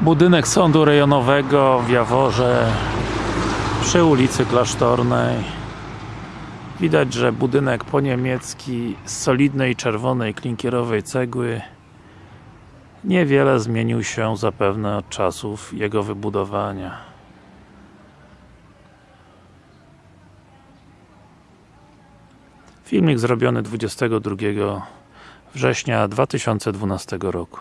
Budynek sądu rejonowego w Jaworze przy ulicy Klasztornej Widać, że budynek po niemiecki z solidnej czerwonej klinkierowej cegły niewiele zmienił się zapewne od czasów jego wybudowania. Filmik zrobiony 22 września 2012 roku.